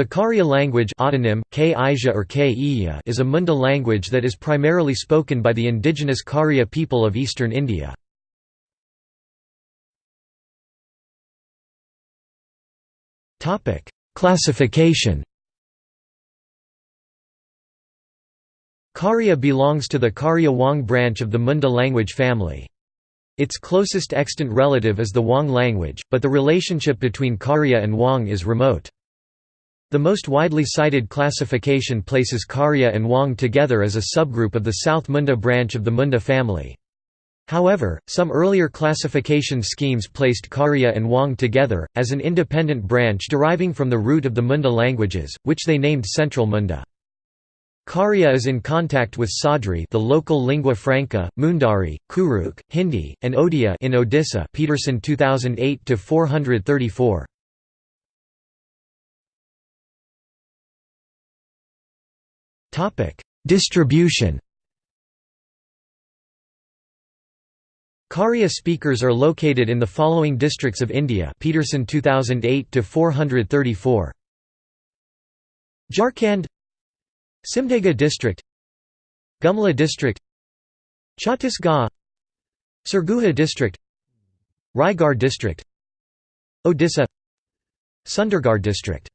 The Kharia language autonym, or is a Munda language that is primarily spoken by the indigenous Kharia people of eastern India. Classification Kharia belongs to the Kharia Juang branch of the Munda language family. Its closest extant relative is the Juang language, but the relationship between Kharia and Juang is remote. The most widely cited classification places Kharia and Juang together as a subgroup of the South Munda branch of the Munda family. However, some earlier classification schemes placed Kharia and Juang together, as an independent branch deriving from the root of the Munda languages, which they named Central Munda. Kharia is in contact with Sadri the local lingua franca, Mundari, Kurukh, Hindi, and Odia in Odisha Peterson 2008 434. Distribution. Kharia speakers are located in the following districts of India Peterson 2008 to 434 Jharkhand. Simdega district. Gumla district. Chhattisgarh. Sarguja district. Raigarh district. Odisha. Sundergarh district